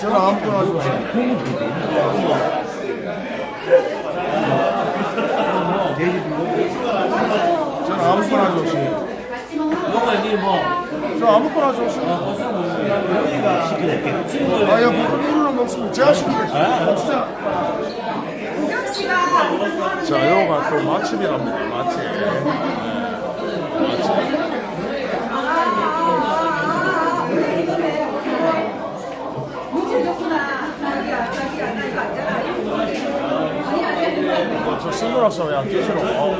저는 아무거나 좋습니다. 저는 아무거나 좋습니다. 너가 이제 뭐저 아무거나 좋습니다. 아야 이거는 먹습니다. 제가 시키겠습니다. 진짜. 자, 요가 또 맛집이랍니다. 맛집. 네, 맛집. 저 선글라스 왜안 끼시노? 어,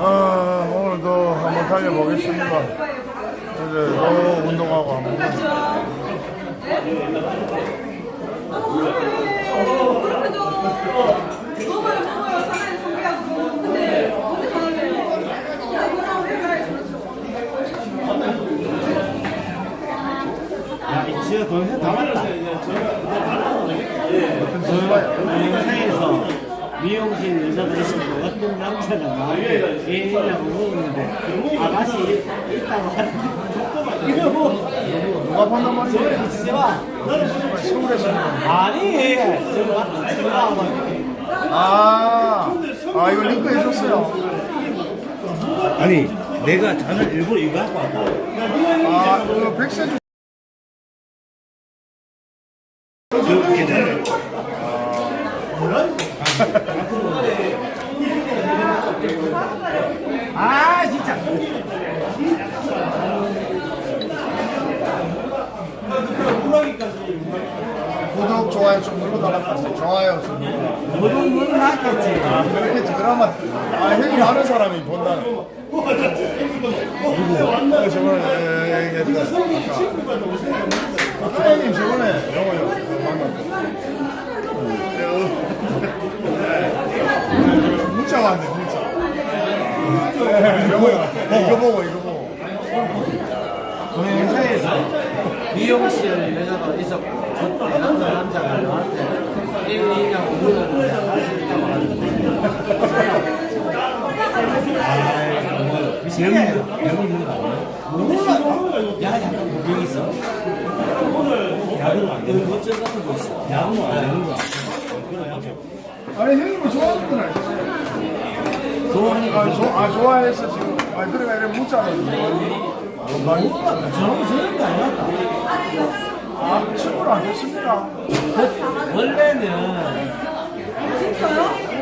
아, 오늘도 한번 달려보겠습니다. 이제 또 운동하고 한번. 야, 이 지가 동생 다 맞다. 그 영상에서 미용실 있었고 어떤 남자가 나한테 애인이라고 물었는데 아가씨 있다고 하는데 이거 뭐 누가 판단 말이야? 진짜 서울에서. 아니 저거 왔다 막 아, 아, 이거 링크 해줬어요. 아니 내가 잔을 일부러 이거 하고 왔다 아, 이거 백세 그렇게 돼 아 진짜 구독, 좋아요 좀 눌러달라고 하세요. 좋아요 좀 눌러. 물은 물은 났겠지 아, 그렇게 드라마, 아, 형이 많은 사람이 본다는. 누구? 그 저번에 얘기했다. 아까. 형님 저번에 영어요. 만났고. 문자 왔네, 문자. 네, 영어요. 이거 보고, 이거 보고. 동영상에서 미용실 여자가 있었고 그때 어떤 남자가 나한테 할수 있다고 하는데 야? 몰라 야 약간 무빙 있어 야구는 안 되는 이런 것들 같은 거 있어 야구는 안 되는 거야 아니, 형님은 좋아하는구나. 좋아하니까 아, 조, 아 좋아해서 지금. 아, 그러니까 이래 문자를. 많이. 저런 저런 게 아니었다 아, 친구를 안 됐습니다. 그 원래는 아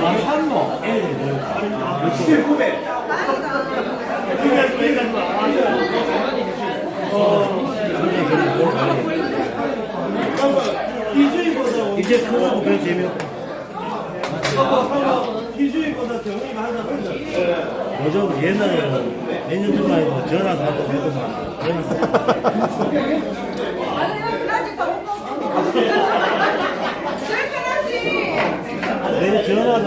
니 산모 이제 그거 보면 재미없고 요즘 옛날에는 몇년 전만 해도 전화도 한통 해도만 전화 내 전화도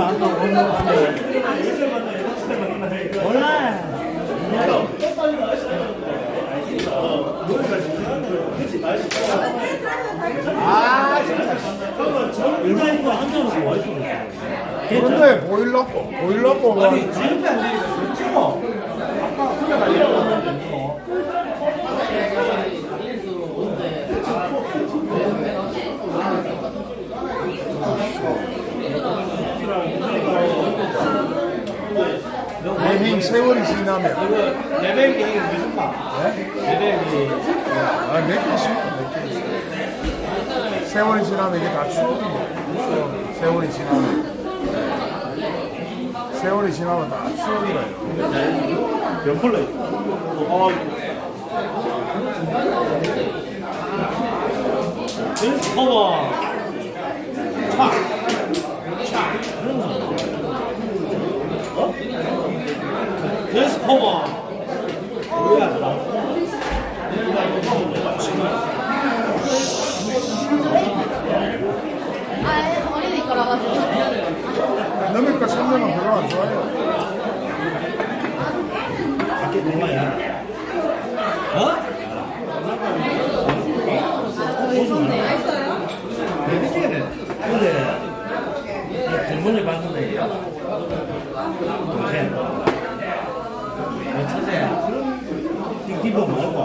몰라 일반 이거 한 장은 뭐 있어 그런데 보일러고, 보일러고. 아니 지금도 안 되겠어 찍어 아까 그래 가려고 여행 세월이 지나면. 레벨 계획이 무슨 말? 레벨이 아, 몇개 있습니다. 세월이 지나면 이게 다 추억입니다. 추억. 세월이 지나면. 세월이 지나면 다 추억이라요. 몇 폴로 어, 그래서 봐봐. 차. 차. 그런 거. 아, 거라 가지고. 너니까 3년은 별로 안 좋아해요. 밖에 얼마야? 어? 근데 질문을 받는데 동생 몇 천재야? 기본 말고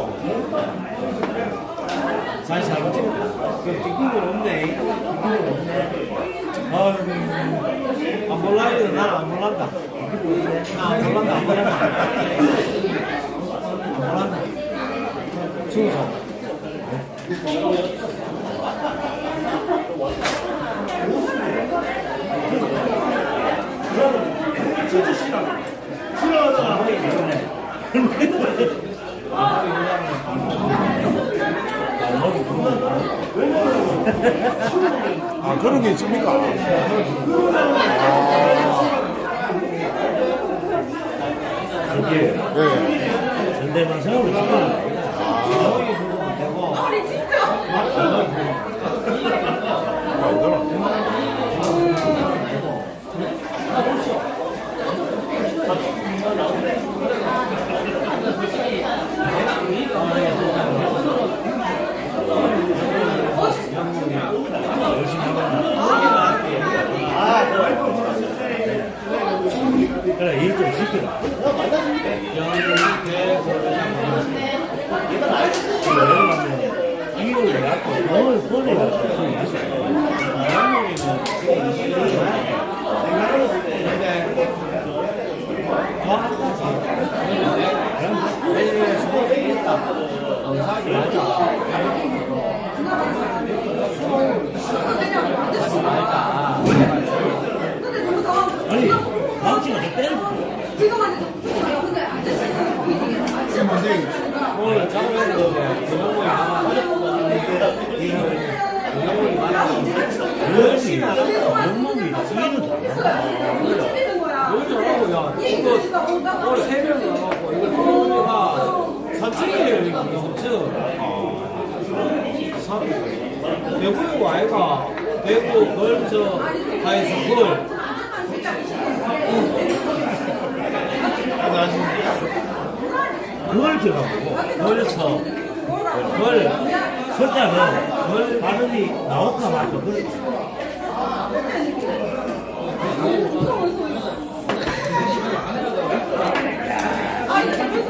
잘 잘못 찍었다. 그 뒷구멍 없네. 뒷구멍 없네. 아유, 안 몰라요. 난안 몰란다. 나안 몰란다. 안 몰란다. 안 몰란다. 충성. 아, 그런 게 있습니까? 그걸 들어가고 걸쳐 걸 숫자는 걸 발음이 나올까 말까 그걸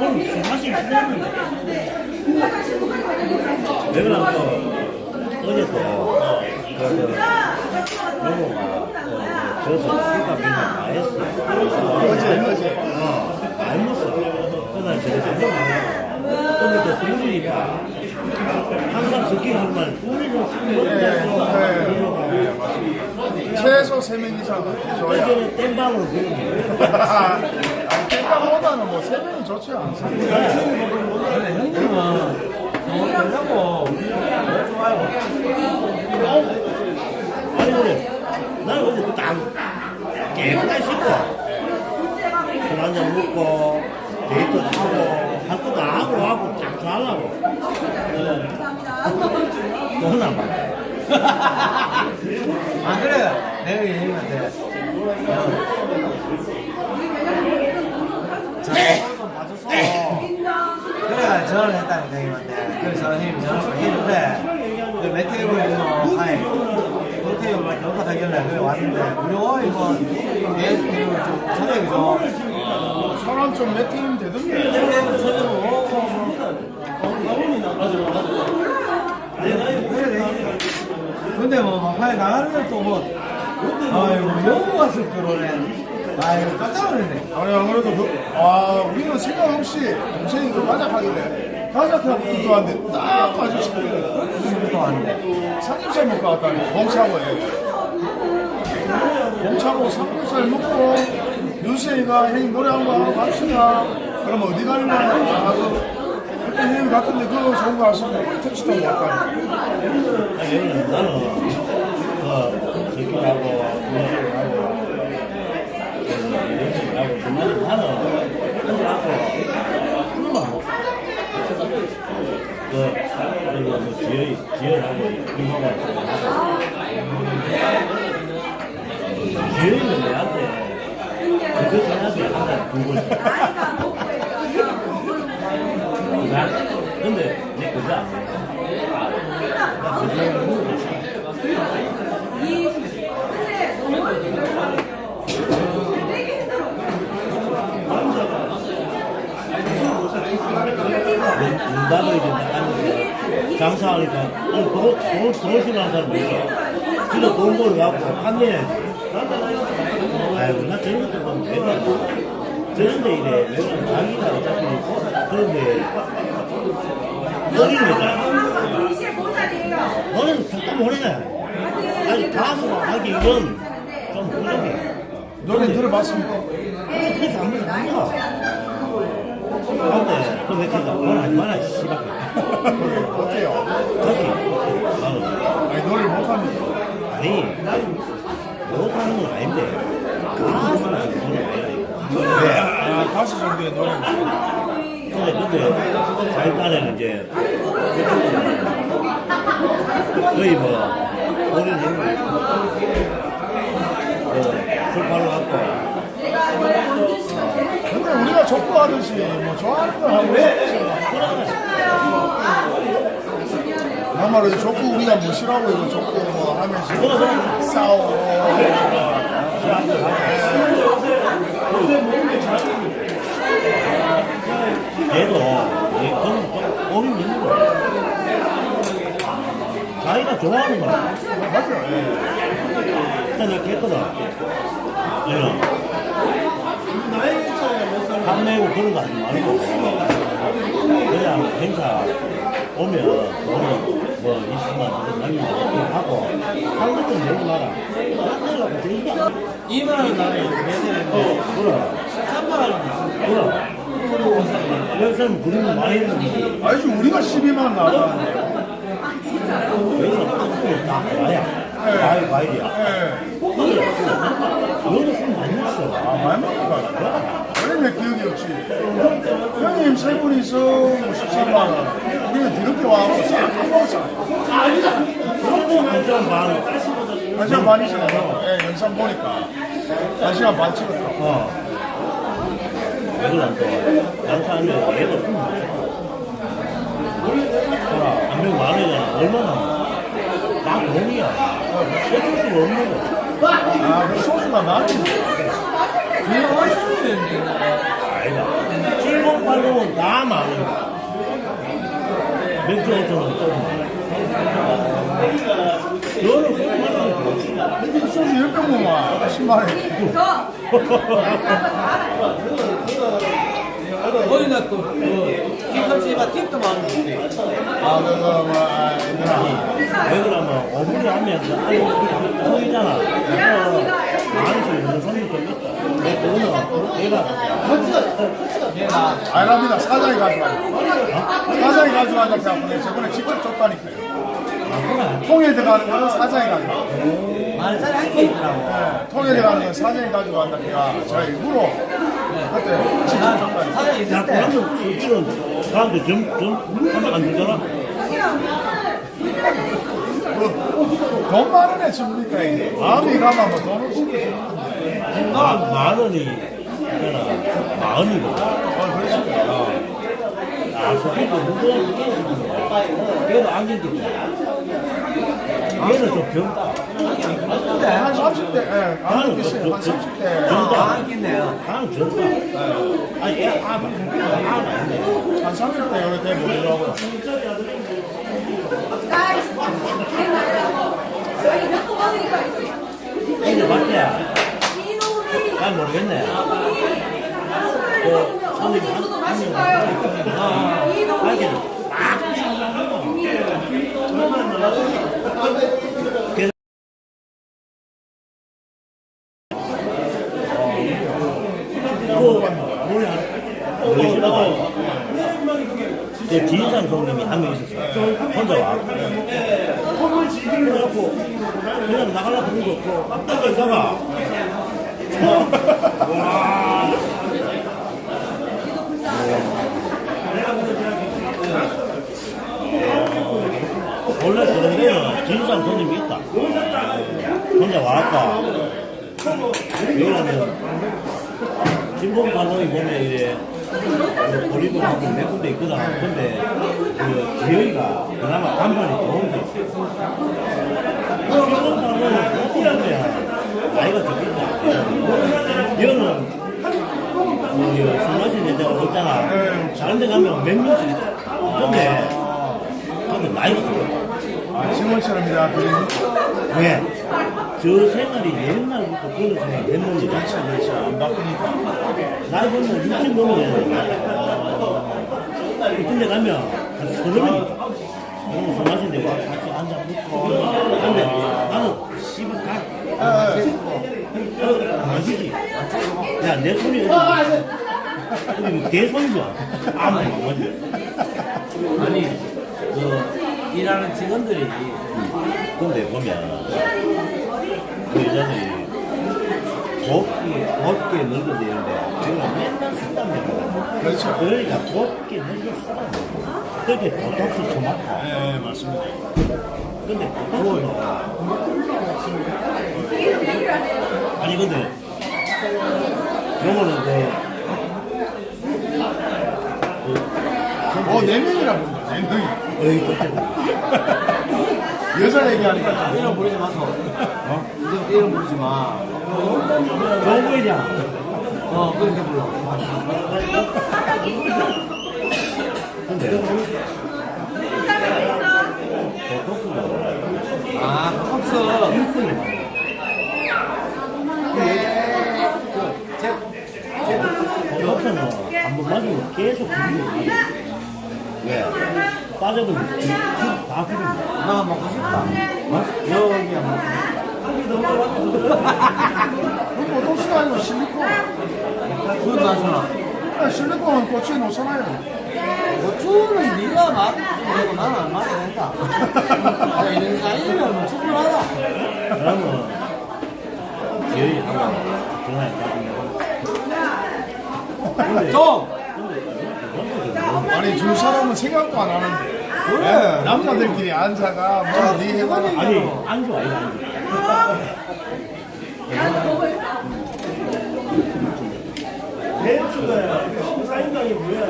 오늘 맛이 있었는데 내가 또 어제 또 그, 영호가 그, 저서 술값 그냥 다 했어 어제, 어제. 좀 먹어. 근데 또 국물이니까 항상 국물을 네, 먹고 네, 맞습니다. 최소 3명 이상 줘야. 예전에 땜방으로 부르는 거예요. 땡깡보다는 뭐 3명이 좋지 않습니까? 근데 형님은 정확하고 좋아요 아니 그래 나 어제 딱 깨끗하게 씻고 술 한잔 먹고 데이트 하고 할 것도 안 하고 하고 딱 자려고. 너나 봐안 그래 내가 얘기한테 자좀 봐줘서. 그래 전화를 했다니까 형님한테 그래서 형님 전화를 했는데. 그 메테오 있는 하에 도태우가 경과하길래 그래 왔는데. 어 이거? 내 이거 좀 저녁이죠 사람 좀 매팅이 되던데. 근데 뭐 막판에 나가는 또뭐 아이고 너무 왔을 거로네. 아이고 깜짝 놀랐네. 아니, 아무래도 그, 아, 우리는 생각 없이 동생이 그 바작하길래 바작하고 또 왔는데 딱 마주치길래 지금부터 왔는데 삼겹살 먹고 왔다니, 공차고에. 공차고 삼겹살 먹고 윤세이가 형님 노래 한번 하고 갑시다. 그럼 어디 갈래? 하고 그때 형님 갔던데 그거 좋은 거 아시면 택시 타고. 아니 여기는 나는 그 저기하고 문화하고 연습하고 그만 나는 갖고 한번 먹어. 그 저기 뭐 지혜 지혜하고 이모가 지혜는 내한테 그거 전화기 하나 두고 나 근데 내 그거 안 해. 나 그거 이제 나가는데 장사하니까 아니 돈, 돈, 돈 싫어하는 사람 있어 진짜 돈 벌어갖고 판매해야지 아이고 나 저런 것도 보면 내가 저런 데 이래. 내가 자기가 어차피 그런데 어린 거잖아 너는 잠깐 보내냐 아니 가수 하기 이건 좀 부족해 노래 들어봤습니까? 그게 잘못이 아니야 근데 그왜 이렇게 돈 하지 마라 씨발. 어때요? 저기. 아니 노래 못합니다. 아니 못하는 건 아닌데 180 정도의 노래 근데 근데 자일단에는 이제 거의 뭐 본인 힘을 출발로 갖고 근데 우리가 족구하듯이 뭐 좋아하는 거 하고 나말로 족구 우리가 뭐 싫어하고 이거 족구 뭐 하면서 싸우고 좋아하는 거야? 예. 일단 이렇게 했거든 얘는 판매고 그런 거 하지 말고. 그냥 행사 오면 돈은 뭐 20만 원 남기면 하고 한 것좀 내고 나라. 내가 되게 2만 원 나면 매세인데 그럼. 3만 원 그럼. 여기서는 그런 거 많이 했는데 아니지 우리가 12만 나가 와야 과일 과일이야 예. 여기도 좀 많이 했어 아 많이 먹을까? 왜내 기억이 없지? 형님 세 분이서 뭐 13만 원 우리는 뒤늦게 와서 싹 먹었잖아요 그리고 한시간 반한 시간 반이잖아요 예, 영상 보니까 한 시간 반 찍었다 어. 여기는 또 장사하면 얘도 한명 만 원이잖아 얼마나 다 돈이야 어쩔 수가 없는 거 아, 그 소주가 많이 그게 얼마나 되는데 아니다 7080은 다 많은 맥주 5천원 조금 너는 그런 거 소주 10병 먹으면 10만 원 거기다 또그 김치 팁도 많은데 아, 그거 뭐, 아, 얘들아. 왜 그러면 어부리 하면서 아니 그래서 많이서 있는 손님 좀 있다 내 그거는 얘가 얘가 아랍니다. 사장이 가져간다. 사장이. 해서 내가 저번에 직접 줬다니까요. 통일 들어가는 거는 사장이 가져가. 만짜리 한개 있더라고 네, 통일 들어가는 건 사장이 가져간다. 해가 제가 일부러 직접 줬다니까. 사장이 야 있을 때 그러면 이런 사람들 점점 하면 안 되잖아 그, 돈 많은 애 줍니까, 이게? 마음이 가면 뭐돈 없이. 마, 만 원이 있잖아 만 원이거든 어, 그러시구나. 아 스피드 무거운 얘도 안긴데 얘는 좀 젊다. 한 30대, 예, 안 있어요. 한 저- 30대. 젊다. 아 있겠네요 나는 젊다. 아니 얘 아, 아, 한 30대 요래 돼 보이더라고요. 이제 맞대야 난 모르겠네. 그 손님 한명 하긴 그래서 何? 진봉 관동이 보면 이제, 보리도 하고 몇 군데 있거든. 근데, 그, 지역이가 그나마 간판이 좋은 게 있어. 관동은 어떻게 하면, 나이가 적겠다. 여는, 뭐, 술 마시는 여자가 없잖아. 다른 데 가면 몇 명씩 있어. 근데, 근데 나이가 적겠다. 아, 지원처럼 이다. 그래. 왜? 저 생활이 옛날부터 그런 생활 했는데 그렇지, 안 바쁘니까. 나이 보면 60 넘어야 근데 가면 한 서른이 술 마시는데 와 같이 앉아 먹고. 근데 나는 씨발 가안 마시지. 야내 손이 어디? 어디 뭐 개 손이죠 아무 안 아니 그 일하는 직원들이 근데 보면 그 여자들이 곱게 곱게 늙어야 되는데 지금 맨날 먹어 그렇죠. 그러니까 곱게 먹어 그렇게 보톡스 토마토 예, 예, 맞습니다. 근데 보톡스는 아니 근데 요거는 그 그, 어, 네 명이라 본다, 네 명이. 어이 그렇다 여자 얘기하니까. 이름 부르지 마소. 어? 이름, 부르지 마. 교부이잖아 어 그렇게 불러. 근데 보톡스가 아 컵스. 많아 보톡스는 한 번 맞으면 계속 나요 왜? 빠져버리면 다 기분이 나 먹고 싶다. 어? 여기야 먹고 그럼 보통수가 아니고 실리콘. 그것도 하잖아. 아, 실리콘은 고추에 놓잖아요. 고추는 네가 맛내고 나는 안 맞아야 된다. 야, 이런 사이면 뭐 충분하다. 그러면 제일 한번 전화해 좀! 아니, 줄 사람은 생각도 안 하는데. 그래. 남자들끼리 앉아가, 뭐, 네 해봐라. 아니 안주 아니야 안주 대추가 사인방이 뭐야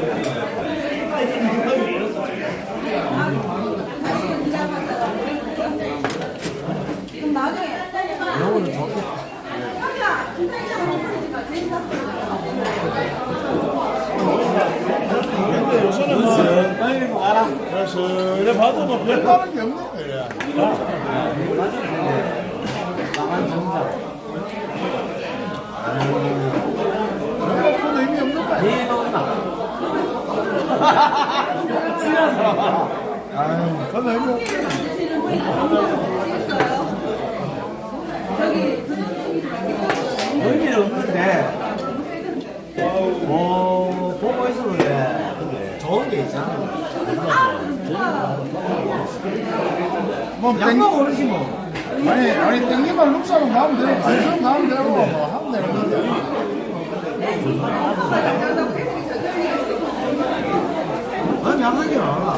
이거는 좋겠다. 근데 요새는 뭐, 빨리 뭐. 그래서 이래 봐도 뭐 별다른 게 없는 거야. 나만 정자. 생각보다 의미 없는 거야. 네? 친한 사람아. 아유, 그건 의미 없어. 의미는 없는데. 어, 보고 있으면 좋은 게 있잖아. 뭐, 땡, 양방 오르지 뭐. 아니, 아니, 땡기만 룩사로 가면 되고, 관심 가면 되고, 뭐, 하면 되는 건데. 난 양하긴 알아.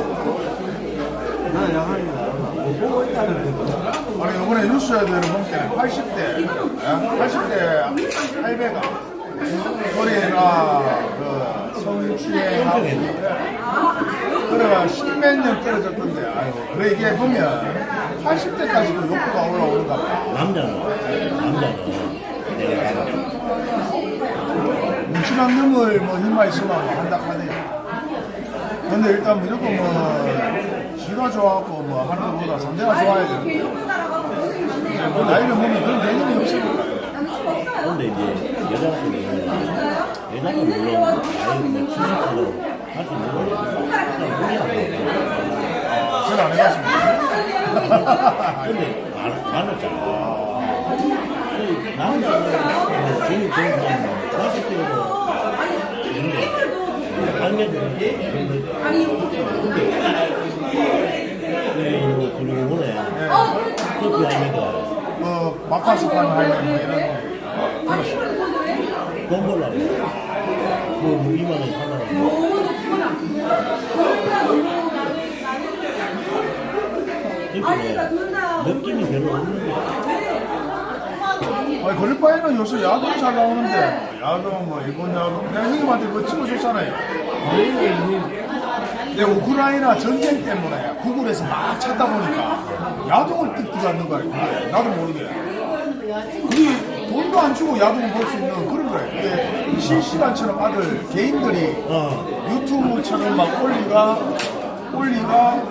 난 양하긴 알아. 뭐 보고 있다는 거. 아니, 이번에 뉴스에도 보니까 80대, 80대 할배가 거리가 그 성추행하고 그래가 십몇 년 떨어졌던데, 아이고. 그래, 이게 보면 80대까지도 욕구가 올라오는가 봐. 남자는 남자는 내가 알아 뭉친한 놈을 뭐 힘만 있으면 뭐 한다 하네. 근데 일단 무조건 뭐 지가 좋아하고 뭐 하는 것보다 상대가 좋아야 되는데 뭐 나이를 보면 그런 개념이 없으니까 근데 이제 여자 같은 여자가 물론 뭐 70%로 할수 있는 거니까 잘안 해가지고 근데 많- 많았잖아. 남자는 제일 좋은 사람은 40대로 있는데 할매들 근데 뭐 그리고 이번에 커피 할매들 뭐 막파스판 하면 뭐 이런 돈 벌라 뭐 2만 원, 3만 원 너무 높구나 그러니까 느낌이 별로 없는 거야 아니 걸릴 바에는 요새 야동 잘 나오는데. 야동 뭐 일본 야동. 내가 형님한테 그거 찍어줬잖아요. 근데 우크라이나 전쟁 때문에 구글에서 막 찾다 보니까 야동을 뜩 들어왔는 거야 나도 모르게. 그게 돈도 안 주고 야동을 볼수 있는 그런 거야 이게 실시간처럼 아들 개인들이 어. 유튜브처럼 막 올리가 올리가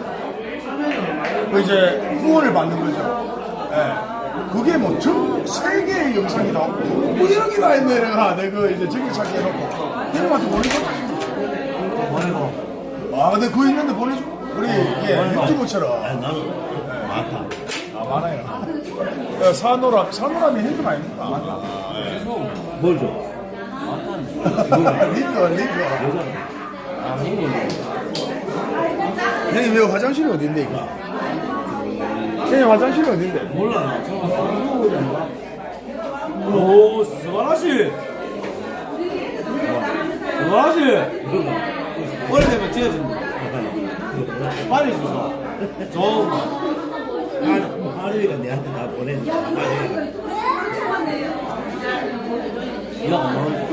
그 이제 후원을 받는 거죠. 예. 그게 뭐 전 세계의 영상이 나오고 뭐 이런 게다 했네 내가 내가 이제 저기 찾기 해놓고 형님한테 보내줘. 보내고 아 근데 그거 있는데 보내줘. 우리 이게 아니, 유튜브처럼 나는 많다 아 많아요. 야, 산호람 산호람이 해준 아닙니까? 뭘 줘? 리거 리거. 아 먹는 형님 왜 화장실이 어딘데 이거? 형님 화장실이 어딘데? 몰라 오 스바라시 스바라시 오래되면 지어진다 빨리 주소 좋은 거 거 하루이가 내한테 다 보냈는데 하루이가 이거 뭐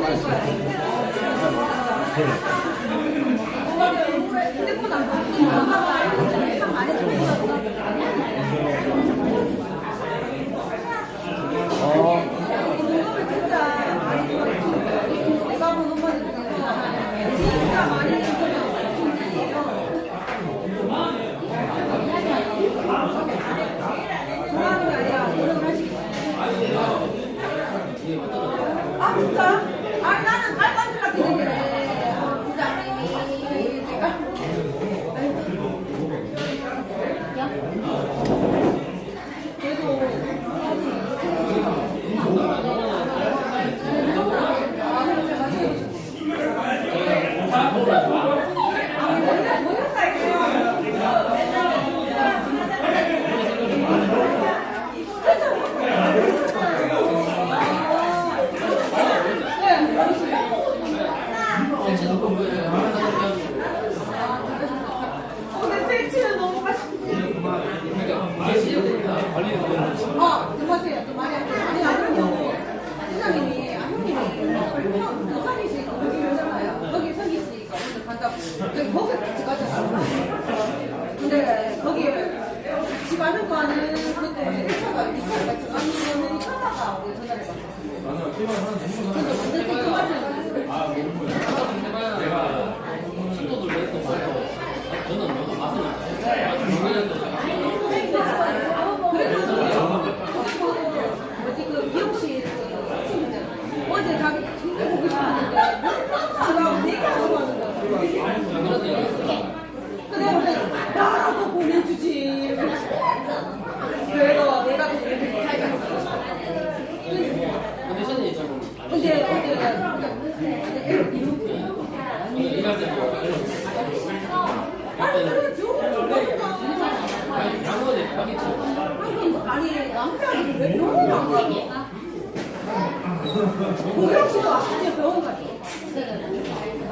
고경 씨도 아침에 병원 가죠.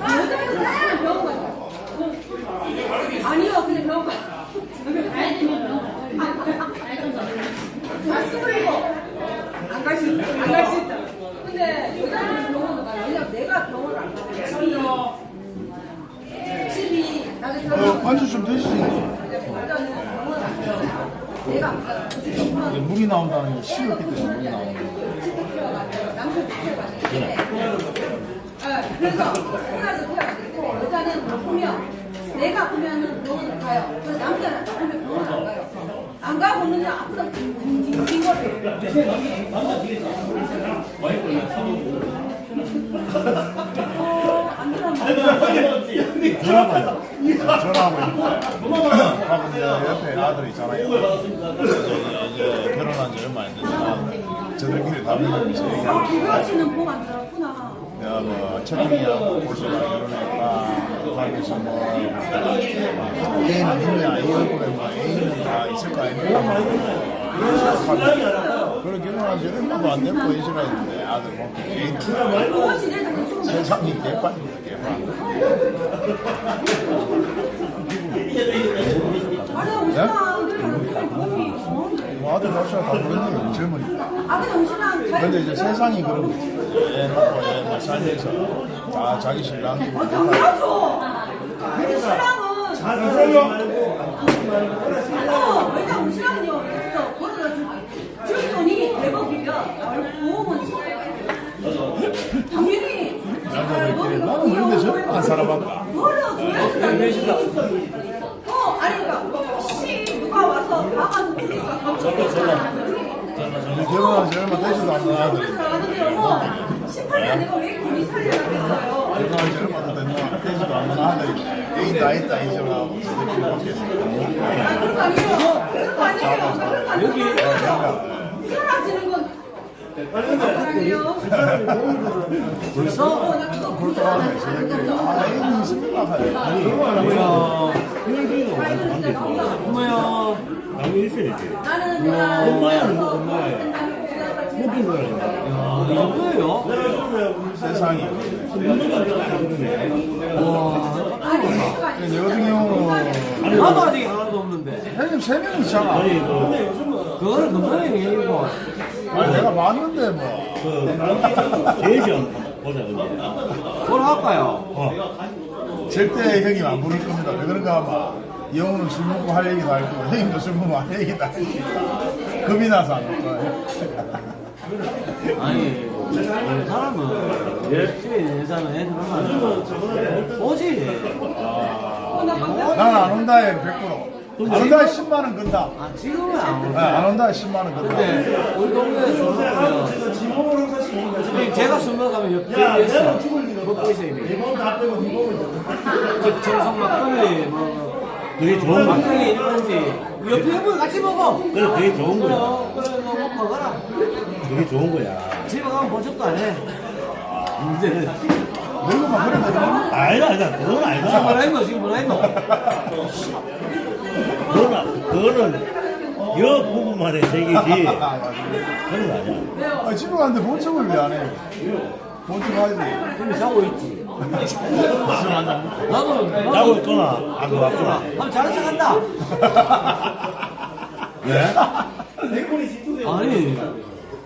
여자애도 그냥 병원 가죠. 아니요, 그냥 병원 가. 가야 되면 병원 다 스물이고 안갈 수 있다. 안 갈 수 있다. 근데 여자애는 병원을 가요. 왜냐면 내가 병원을 안 가면 집이 집이 나중에 어, 반주 좀 드시지. 여자는 병원을 안 가요. 내가 안 가요. 이게 물이 나온다는 게 식었기 때문에 물이 나오는 거야. 남편 피해가지고. 네, 그래서 하나도 피해가지고 여자는 아프면 내가 아프면은 병원을 가요. 그래서 남자는 아프면 병원 안 가요. 안 가고 그냥 아프다 징징 거를. 어, 안 들어가면 전화봐요 전화하고 있는데 하고 이제 옆에 아들 있잖아요. 결혼한 지 얼마 안 됐지만 저들끼리 다 모여서 아, 얘기하고 김효 씨는 보안 들었구나. 내가 뭐 채팅이하고 볼수가 결혼했다 하면서 뭐 애인은 있냐 이 얼굴에 뭐 다 있을 거 아닙니까 그런 지 얼마도 안 됐고 이시가 있는데 아들 뭐 애인 김효 씨는 당연히 좀 세상이 개판이다. 개판 아니, 오시다. 저한테 저한테 다 그렇네요 젊은이. 아 음식랑 잘 근데 이제 세상이 그런 거지 애 놓고 애막 살면서. 다 자기 신랑 아, 당연하죠. 근데 신랑은 어, 왜냐면 신랑은요, 진짜 벌어가지고 주돈이 100억이면 보험은 당연히 남자들끼리 나는 그런데 저런 안 살아봤다 벌어줘야 어, 아니 그러니까 혹시 누가 와서 나가서 그러니까 우리 결혼한 지 얼마 되지도 않는 아들이 나가는데요. 18년 내가 왜 군이 살려놨겠어요? 결혼한 지 얼마 되지도 않는 아 다 있다 먹겠어 아니 그런 거 아니에요. 그런 거 아니에요. 아니에요. 사라지는 건. 벌써? 그렇게 하네 아 혈기가 완전 뭐야 남이 있어야지. 나는 내가 엄마야, 뭐 엄마야. 모든 거야. 야, 이 정도예요? 세상이 와 근데 경우는 나도 아직 하나도 없는데 형님 세 명이잖아 아니, 그, 그거는 금방의 얘기고 아니 내가 봤는데 뭐 그, 대전 보자, 근데. 뭘 할까요? 어. 절대 형님 안 부를 겁니다. 왜 그런가 하면 영우는 술 먹고 할 얘기도 할 거고 형님도 술 먹으면 할 얘기도 할 거고 겁이 나서 안올 거예요. 아니 이 사람은 집에 있는 여자는 애들 얼마나 오지 나는 안 온다에 100%. 안 온다에 10만 원 건다. 아 지금은 안 네, 오는데 안 온다에 10만 원 건다. 근데 우리 동네에 술 먹으면 제가 술 먹으면 옆에 있어 먹고 있어 이미 저 정성 막걸리 뭐 그게 좋은. 막걸리 이러는지 옆에 옆에 같이 먹어 그래, 그게 좋은 거야. 어, 그래 너 먹고 가라 그게 좋은 거야. 집에 가면 보석도 안 해 문제는 늙으면 그래 되는 아니다, 아니다. 그건 지금 뭐라 아니다. 했노 지금 뭐라 했노 그거는, 그거는, 여 부부만의 세계지. 그건 아니야. 아, 집에 갔는데 본청을 왜 안 해요? 본청 가야 돼. 근데 자고 있지. 나도 나고 있거나, 안 들어왔거나. 한번 척 한다 왜? 아니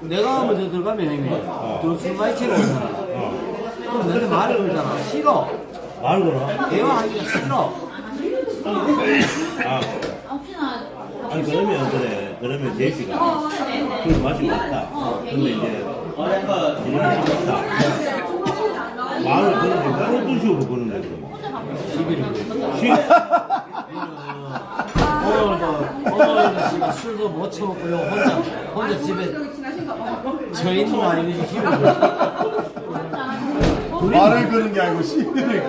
내가 먼저 들어가면 형님 저술 많이 채고 오잖아 그럼 너한테 말을 걸잖아 싫어 말 걸어. 대화하기가 싫어 아, 아니, 그러면, 그래. 그러면 제시가 술 마시고 왔다. 근데 이제, 이름이 찍었다. 말을 그런데, 어떤 식으로 그러는데, 그러면. 시 오늘도 오늘도 지금 술도 못 처먹고요 혼자 혼자 집에 지나신가 봐요. 저 있는 거 아니지 힘을 말을 거는 게 아니고 시비를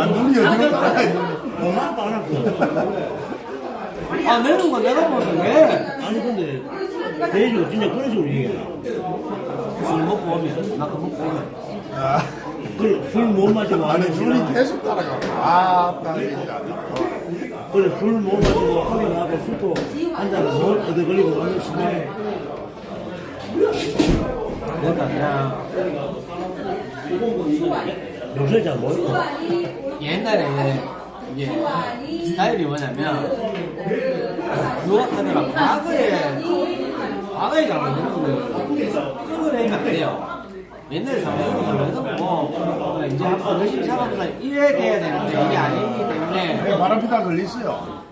아, 눈이 어디로 왔고. 아 내는 거 내가 보는데 왜? 아니, 근데, 제시가 진짜 그런 식으로 얘기해. 술 먹고 오면 나그 먹고 오면 아, 술못 마시고 아니 시간. 계속 따라가. 아, 딱 얘기다. 그래 술 못 마시고 하면 하고 술도 한잔 못 얻어 걸리고 하는 시간에 그러니까 그냥 요새 잘 모르고 옛날에 이게 스타일이 뭐냐면 유학하느라 과거에 과거에 잘못했는데 끌어내면 안 돼요. 옛날에 잘못했는 뭐 이제 한번 열심히 살아보자 이래 돼야 되는데 이게 아니기 때문에 내가 바람 피다 걸리어요.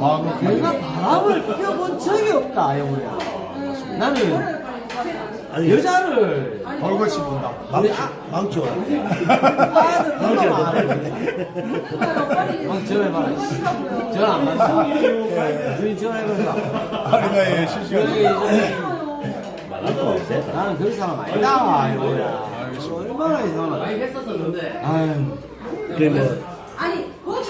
과거 내가 바람을 펴본 적이 없다 영우야. 나는 아니 여자를 벌거치 본다. 아, 아들 망쳐 누가 말해. 막 전화해봐라. 전화 안 받아. 주인 전화해봐라. 아니 실시간. 여기 이제 말할 세다 나는 그런 사람 아니다. 이거야. 얼마나 이상하나. 많이 했었었는데. 아유. 그러면 아니, 거기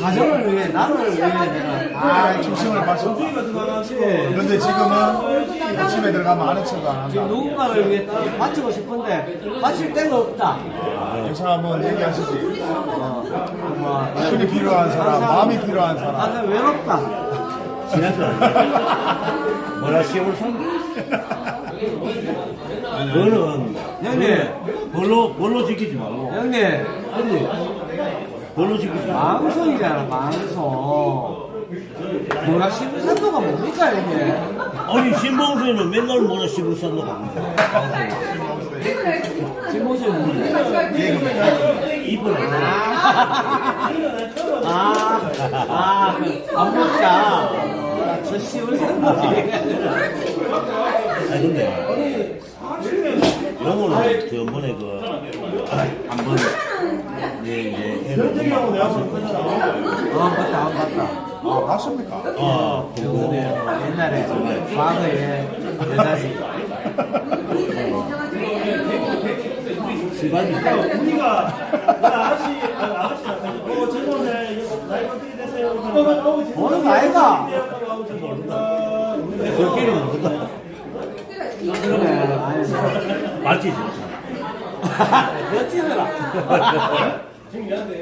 가정을 위해, 나를 위해 내가. 아, 중심을 맞췄다. 그렇지. 근데 지금은 집에 들어가면 아는 척도 안 지금 한다. 누군가를 위해 따로 바치고 싶은데, 바칠 데가 없다. 여사 한번 얘기하시지. 어, 뭐, 술이 필요한 사람, 마음이 필요한 사람. 나는 외롭다. 지났어 뭐라 시험을 산 너는 형님. 벌로 벌로 지키지 말고 형님, 아니 지키지 말고 방송이잖아, 방송. 뭐라 신부산도가 뭡니까 이게? 아니 신봉수에는 맨날 뭐라 산도 갑니다. 신봉수는 뭔데? 이쁜 애. 아, 아, 안 먹자. 아, 저 씨발 산도. 아니 근데 영어는 저번에 그 한번 예, 이제 애를 아, 맞다, 안 맞다. 아, 봤습니까? 아 그거 근데 옛날에 과거에 여자지. 시간이 우리가 아저씨 아저씨 어 죄송해 나이 어떻게 되세요? 아이가? 저끼리는 모른다. 그래, 아니. 맞지? 멋지더라.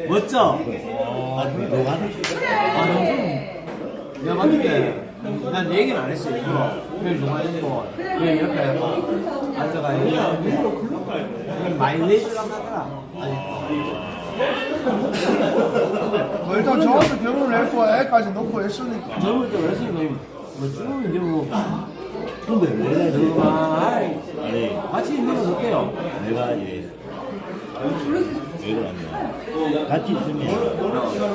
멋져. 아 누가? 아, 좀. 내가 봤는데, 난 얘기는 안 했어, 일부러. 그냥 좋아했고, 그냥 옆에 막 앉아가 얘기하는데, 그냥 많이 내주려고 하더라. 아니, 뭐 일단 저한테 결혼을 했고 애까지 놓고 했으니까. 젊을 때 레슬링 뭐쭉 이제 뭐, 근데 내가 아, 아니 같이 있는 거 볼게요. 내가 이제 왜 그러냐면 같이 있으면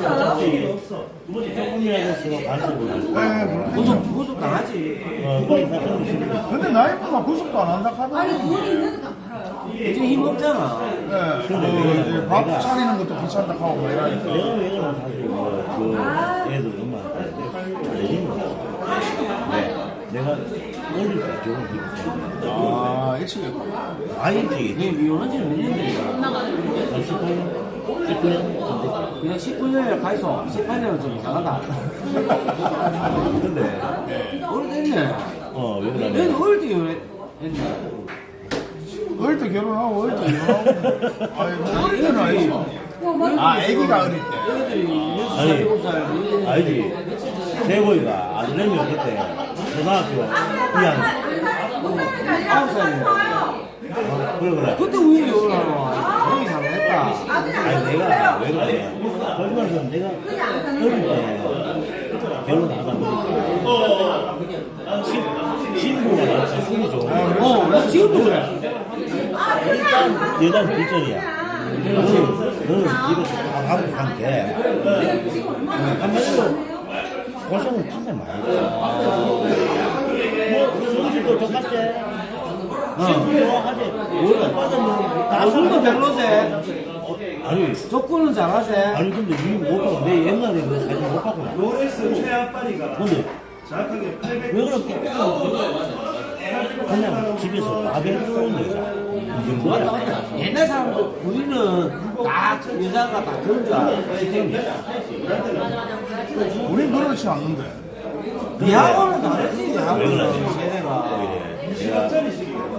어차피 조금이라도 서로 간섭을 하고 네, 그렇겠죠. 구속, 구속 당하지. 어, 그래 사정이 싫으니까 근데 나이프가 구속도 안 한다 아니 하더라고. 돈이 있는 것도 안 팔아요. 이제 힘 없잖아. 네, 이제 밥 차리는 것도 귀찮다 하고 뭐 이러니까. 내가 왜 그러면 사실 뭐그 애들 엄마한테 거지 네 내가 어릴 때 결혼 기록했는데 아, 일치겠고. 아이지 이게 미혼한 지는 몇년 됐냐? 18년? 19년? 그냥 19년이라 가있어. 18년은 좀 이상하다. 근데 오래됐네. 어왜 얘는 그러냐면 어릴 때 이혼했네. 어릴 때 결혼하고 어릴 때 이혼하고. 아니, 뭐 어릴 때는 아니죠. 아, 애기가 어릴 때. 애들이 아니, 6살, 7살. 알지? 세고이가 아들내미 그때 초등학교 2학년 9살이네. 그래. 그래 그때 왜 이혼하노? 형이 잘못했다. 아니 내가 왜 그래 거짓말은 내가 어릴 때 결혼하다 보니까 친- 친구가 나한테 술이 좋은 거야 어, 나 지금도 그래. 일단 여자는 뒷전이야. 너는 집에서 다 하고 간게. 한마디로 고생을 진짜 많이 했어 뭐 술집도 똑같지 친구 좋아하지 뭘 빠졌는 다 술도 술도 별로세. 아니 조건은 잘하세. 아니 근데 이못 하고 내 옛날에 그 사진 못 봤구나 로레스 최아빠리가 근데 정확하게 800왜 그렇게 그냥 집에서 밥을 쏘는 여자 이 맞다, 정도야 맞다. 옛날 사람들, 우리는 다, 여자가 다 그런 줄 알아. 우린 그렇지 않는데. 니하고는 다르지, 왜 니하고는. 세대가. 내가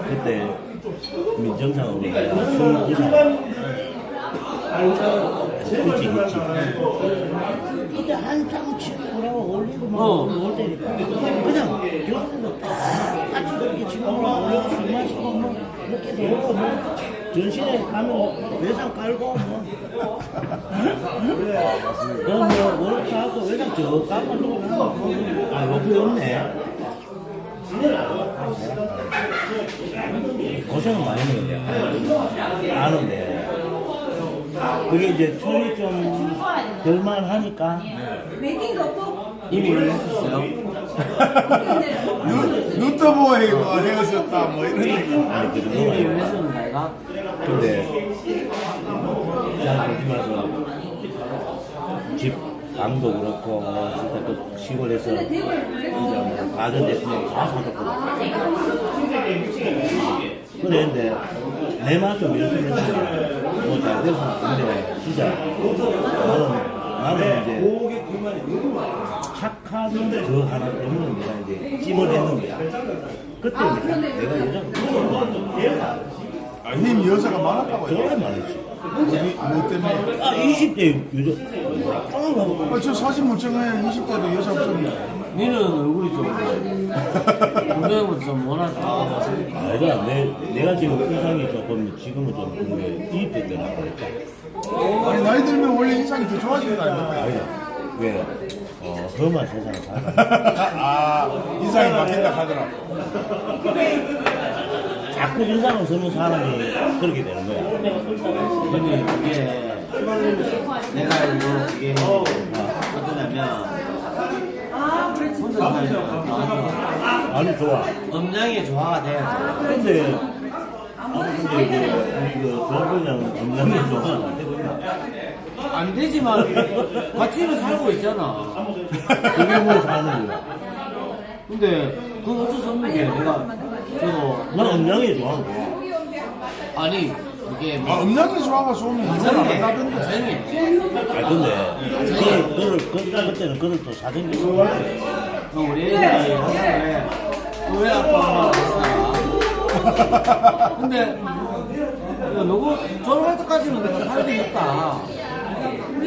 그때 민정상으로 내가 그치 그치 그때 한창 친구라고 올리고 막 어. 올 때니까 그냥 결혼도 딱 같이 그렇게 친구랑 올리고 술 마시고 뭐 이렇게 뭐 전시회 가면 외상 깔고 뭐 그럼 뭐 월급 하고 외상 저 까고 아 여기 없네 고생은 많이 했는데 아는데 그게 이제 철이 좀 덜만 하니까 없고 이미 눈 떠보고 이거 헤어졌다, 뭐 이런 얘기. 이미 연애했었는 내가. 근데 잘 조심해서 집 방도 그렇고 진짜 그 시골에서 이제 뭐 가전 제품 다 사줬거든 그랬는데 내 맛좀 이렇게 했는데 뭐잘 돼서 근데 진짜 나는 나는 이제 착한 그 하나 때문에 내가 이제 찜을 했는 거야 그때 이제 내가 여자가 아, 님 여자가 많았다고요? 정말 많았지? 뭐 때문에? 아 20대 여자 깡하고 아, 저 사진 못 찍어요. 20대도 여자 없었는데. 니는 얼굴이 좀, 분명히 좀 원하다. 아니라 내, 내가 지금 인상이 조금 지금은 좀 그게 20대 때나 그랬다 아니, 나이 들면 원래 인상이 더 좋아진다, 이거. 아니다 왜? 어, 험한 세상을 살아. 아 인상이 바뀐다 하더라고. 자꾸 인상을 쓰는 사람이 그렇게 되는 거야. 근데 이게 내가 알고 이게 어떠냐면 아, 그렇지. 혼자 살면 아니, 좋아. 음량의 조화가 돼야 돼. 근데, 아니, 근데 이게, 이거, 저분이랑 건강이 좋아. 안 되지만 같이는 살고 있잖아. 그게 뭐 사는 거야? 근데 그건 어쩔 수 없는 게 내가 저거 난 음량이 좋아. 좋아. 아니 이게 아, 뭐 음량이 좋아가 좋으면 이건 안 한다던데. 조용히 아, 근데, 그걸, 그걸, 그, 그때는 그걸 또 사정기 어 어, 우리 애들이 왜 아빠가 그랬어? 근데 야, 너고 졸업할 때까지는 내가 살수 있다.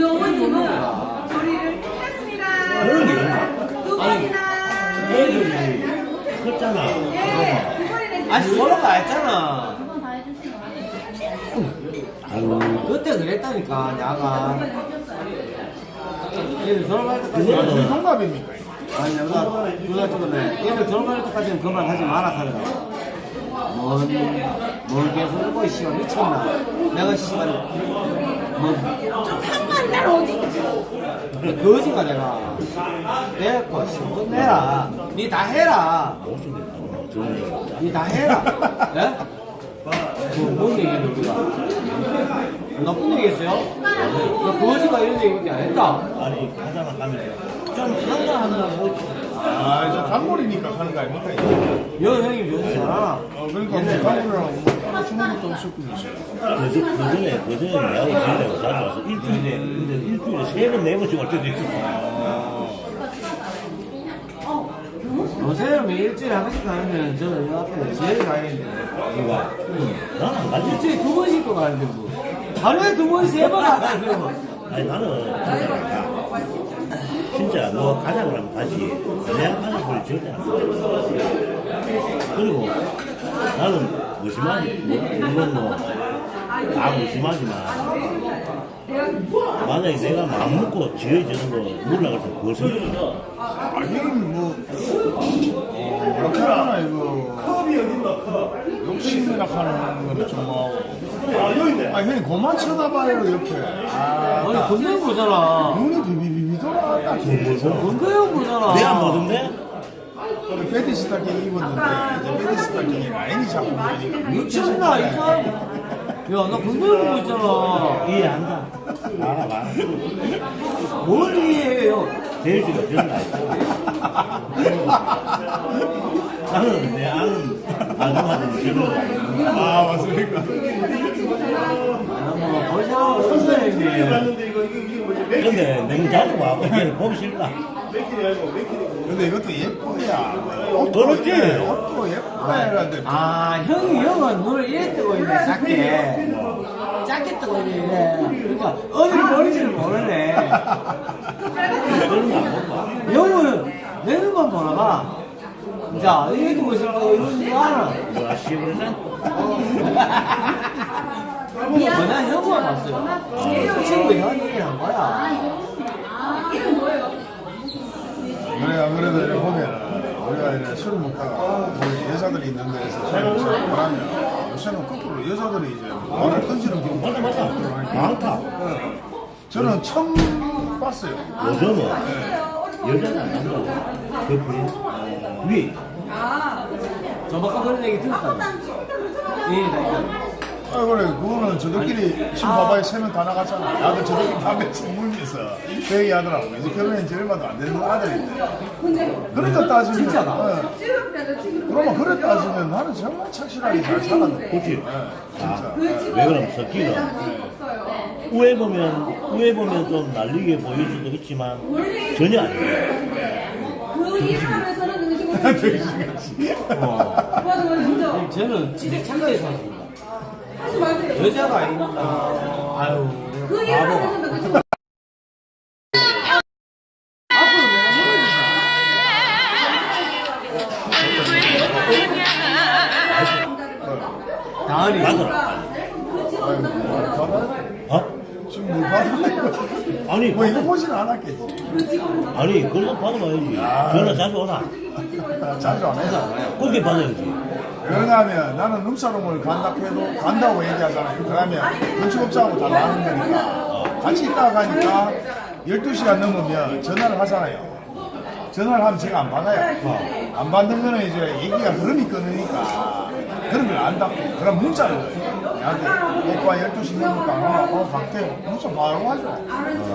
우리 어머님은 조리를 했습니다. 그런 게 있나? 두 아니, 번이나. 애들이 컸잖아. 예, 두 번이나. 했잖아. 두번 다 해주세요. 아유, 그때 그랬다니까 야가. 얘들 졸업할 때까지 우리 동갑입니까? 아니 누나 누나 찍었네. 얘들 졸업할 때까지는 그말 하지 마라 하더라고. 뭔, 뭘 계속 읽고 씨발 미쳤나. 내가 씨발 뭐 한번 날 어디? 거지가 내가 내가 씨 끝내라. 니 다 해라. 니 다 해라. 예? 그뭔 얘기했는 우리가? 나쁜 얘기 했어요? 나 거지가 이런 얘기밖에 안 했다. 아니, 가다가 가면 좀 한가한다고. 아, 이제 단골이니까 하는 거 아닙니까? 여 형님 요새 잘하나? 어, 그러니까 뭐 단골이라고 뭐 주는 것도 없었고 있어요. 그, 그 전에, 그 전에 내하고 지내고 자주 와서 일주일에, 근데 일주일에 세 번, 네 번씩 올 때도 있었어. 요새는 일주일에 한 번씩 가는데 저는 여 앞에 제일 가야겠는데 누가? 나는 안 가지. 일주일에 두 번씩도 가는데 뭐 하루에 두 번, 세번 가는데 뭐 아니, 나는 진짜, 너 가자 그러면 가지. 내가 가는 소리 절대 안 써. 그리고 나는 무심하지, 뭐, 물론 뭐, 다 무심하지만, 만약에 내가 마음 먹고 지어지는 거 몰라가서 그것을 아니, 뭐, 어, 뭐라고 하나, 이거. 컵이 어딨나, 컵. 욕심이나 하는 거는 좀 뭐. 아, 여기 형님, 그만 쳐다봐요, 옆에. 아, 아니 건강 보잖아 눈이 비비비비 돌아간다, 계속. 건강 보잖아 내가 뭐던데? 베디 스 타킹 입었는데, 이제 베디 스 타킹이 라인이 자꾸. 미쳤나 이 사람 야나 건강 보고 있잖아 이해한다. 알아, 알아. 뭘 이해해요 제일지가 그런 거 알고. 나는 내 아는 그런 거 알고. 아, 맞습니까? 벌써 없어요 형님 근데 자주 와. 그냥 보기 싫다. 근데 이것도 예뻐야. 옷도 그렇지. 예, 옷도 예뻐야 하는데. 아 형이 형은 눈을 이래 뜨고 있네 작게 작게 뜨고 있네 그러니까 어딜 버리지를 모르네. 형은 내 눈만 보나 봐 자, 이래 두고 있을 거 이런 거 알아 뭐야, 시부르는? 뭐냐 형만 봤어요 그 친구 형 얘기를 한 거야 뭐예요? 그래, 안 그래도 이렇게 보면, 우리가 이렇게 술을 먹다가, 우리 여자들이 있는 데에서 술을 먹고 하면, 요새는 거꾸로 여자들이 이제 말을 던지는 경우가. 많다. 저는 처음 봤어요. 요즘은 여자는 안 한다고. 그 부인. 위. 아, 저번까 그런 얘기 들었다 예, 나 이거 아, 그래, 그거는 저들끼리 지금 봐봐요. 세명 다 나갔잖아. 나도 저들끼리 담배 물면서 그 얘기 하더라고. 이제 결혼한 지 얼마도 안 되는 아들인데. 근데 그러니까 따지면. 진짜다. 어, 그러면 그래 따지면 나는 정말 착실하게 잘 살았네. 그렇지. 아, 그 지금 왜 그럼 섞기가. 없어요. 우에 보면, 우에 보면 좀 날리게 보일 수도 있지만, 전혀 아니에요. 그 일을 하면서는 그 지금 어. 맞아 맞아 진짜 저는 진짜 착하게 살았습니다 하지 마세요. 여자가 아닙니다 아유 그그 지금 모르겠다 다은이 맞아. 뭐, 봐봐. 어? 지금 뭘 받았나요? 아니 뭐 이거 보지는 않았겠지. 아니 그래도 받아봐야지 전화 자주 오나 자주 안 해서. 그렇게 받아야지 왜냐하면 나는 룸사롱을 간다 해도 간다고 얘기하잖아요. 그러면 건축업자하고 다 나는 거니까 같이 있다가 가니까 12시간 넘으면 전화를 하잖아요. 전화를 하면 제가 안 받아요. 안 받는 거는 이제 얘기가 흐름이 끊으니까 그런 걸안 닫고 그럼 문자를 나한테 오빠 12시 넘으니까 어, 어 갈게 문자 바로 하죠.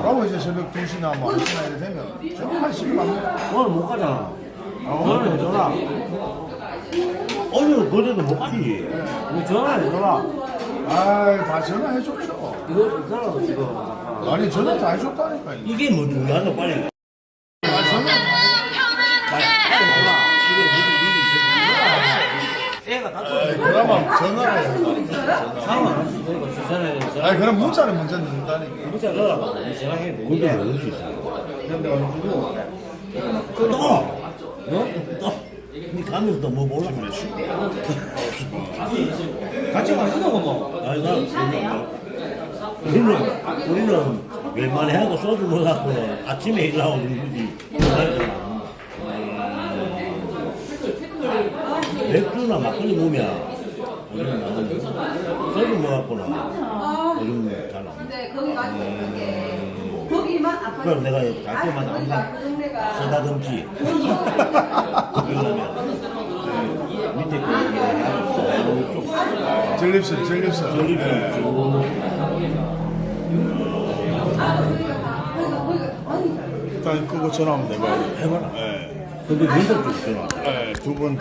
그러고 이제 새벽 2시나 뭐 1시나 이래 되면 한 10분 갑니다. 오늘 못 가잖아. 전화 해줘라. 오늘 그래도 못 가지 우리 전화 해줘라. 아다 전화해 줬죠. 이거 있잖아 지금. 아니 전화 다 해줬다니까. 이게 뭐 중요하다 빨리 아, 전화 애가 아, 다쳤어. 그러면 전화를 해요. 상황 전화. 아니 그럼 문자를 먼저 넣는다니까. 문자 넣어라. 전화해 그게 되니까. 어디 있어 근데 어느 주고. 또 어? 니 가면서 또뭐 몰라 같이 마시자고 뭐. 아니 나 우리는 우리는 웬만해 하고 소주 먹어갖고 아침에 일하고 그러지. 맥주나 막걸리 먹으면 우리는 소주 먹었구나. 아, 우리는 잘안 근데 거기 가지고 그럼 내가 갈 때마다 항상 그 동네가 쓰다듬지 그러면 그 밑에 그 전립선, 전립선. 전립선 쭉 아, 거기가 다 거기가 거기가 많이 잘. 일단 그거 전화하면 내가 해봐라. 예. 근데 면접 좀 전화 예, 두번